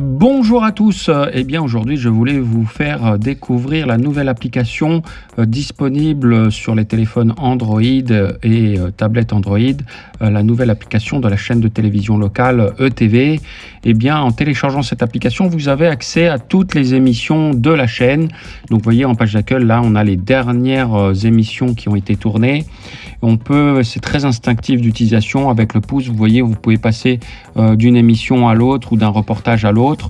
mm. Bonjour à tous, eh bien aujourd'hui je voulais vous faire découvrir la nouvelle application euh, disponible sur les téléphones Android et euh, tablettes Android, euh, la nouvelle application de la chaîne de télévision locale ETV. Eh bien en téléchargeant cette application vous avez accès à toutes les émissions de la chaîne. Donc vous voyez en page d'accueil là on a les dernières émissions qui ont été tournées. On peut, c'est très instinctif d'utilisation avec le pouce, vous voyez vous pouvez passer d'une émission à l'autre ou d'un reportage à l'autre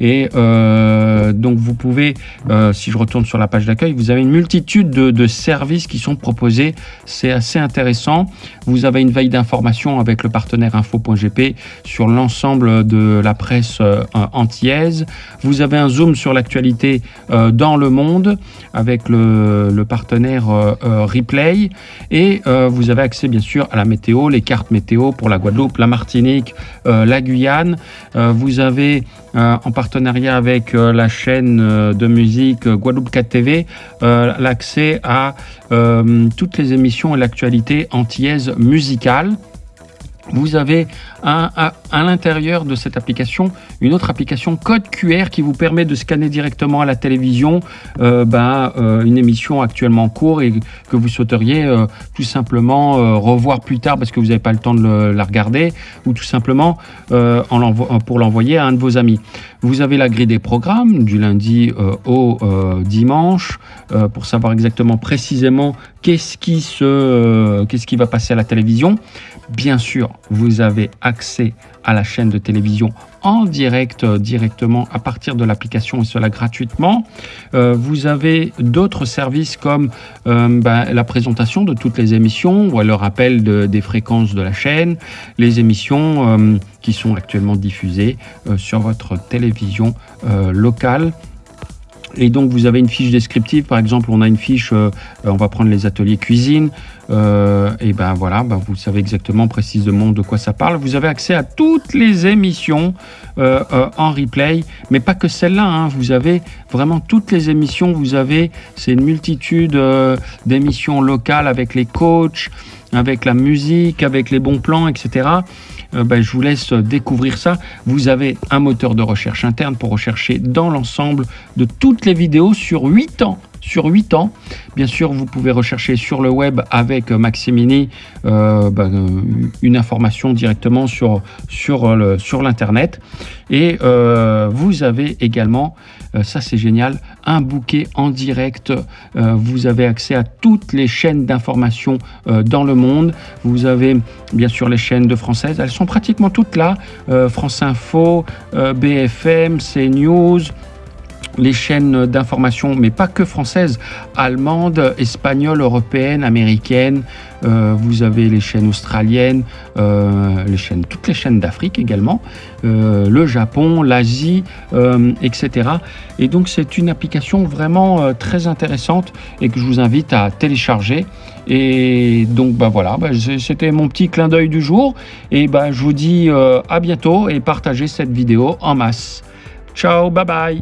et euh, donc vous pouvez, euh, si je retourne sur la page d'accueil, vous avez une multitude de, services qui sont proposés. C'est assez intéressant. Vous avez une veille d'information avec le partenaire info.gp sur l'ensemble de la presse euh, antillaise. Vous avez un zoom sur l'actualité dans le monde avec le, partenaire Replay. Et vous avez accès bien sûr à la météo, les cartes météo pour la Guadeloupe, la Martinique, la Guyane. vous avez euh, en avec euh, la chaîne euh, de musique Guadeloupe 4 TV, l'accès à toutes les émissions et l'actualité antillaise musicale. Vous avez à, l'intérieur de cette application une autre application code QR qui vous permet de scanner directement à la télévision euh, ben, euh, une émission actuellement en cours et que vous souhaiteriez euh, tout simplement revoir plus tard parce que vous n'avez pas le temps de la regarder ou tout simplement en pour l'envoyer à un de vos amis. Vous avez la grille des programmes du lundi au dimanche pour savoir exactement précisément qu'est-ce qui, qu'est-ce qui va passer à la télévision. Bien sûr, vous avez accès à la chaîne de télévision en direct euh, directement à partir de l'application et cela gratuitement. Euh, vous avez d'autres services comme euh, ben, la présentation de toutes les émissions ou le rappel des fréquences de la chaîne, les émissions qui sont actuellement diffusées sur votre télévision locale et donc vous avez une fiche descriptive, par exemple on a une fiche, euh, on va prendre les ateliers cuisine, euh, et ben voilà, ben vous savez exactement précisément de quoi ça parle. Vous avez accès à toutes les émissions euh, en replay, mais pas que celles-là, hein. vous avez vraiment toutes les émissions, vous avez, c'est une multitude d'émissions locales avec les coachs, avec la musique, avec les bons plans, etc. Euh, ben, je vous laisse découvrir ça. Vous avez un moteur de recherche interne pour rechercher dans l'ensemble de toutes les vidéos sur 8 ans sur 8 ans. Bien sûr, vous pouvez rechercher sur le web avec Maximini euh, ben, une information directement sur, sur l'Internet. Et euh, vous avez également, ça c'est génial, un bouquet en direct. vous avez accès à toutes les chaînes d'information dans le monde. Vous avez bien sûr les chaînes de françaises. Elles sont pratiquement toutes là. Euh, France Info, euh, BFM, CNews, les chaînes d'information, mais pas que françaises, allemandes, espagnoles, européennes, américaines. Euh, vous avez les chaînes australiennes, euh, les chaînes, toutes les chaînes d'Afrique également, euh, le Japon, l'Asie, etc. Et donc c'est une application vraiment très intéressante et que je vous invite à télécharger. Et donc bah voilà, bah, c'était mon petit clin d'œil du jour. Et bah, je vous dis à bientôt et partagez cette vidéo en masse. Ciao, bye bye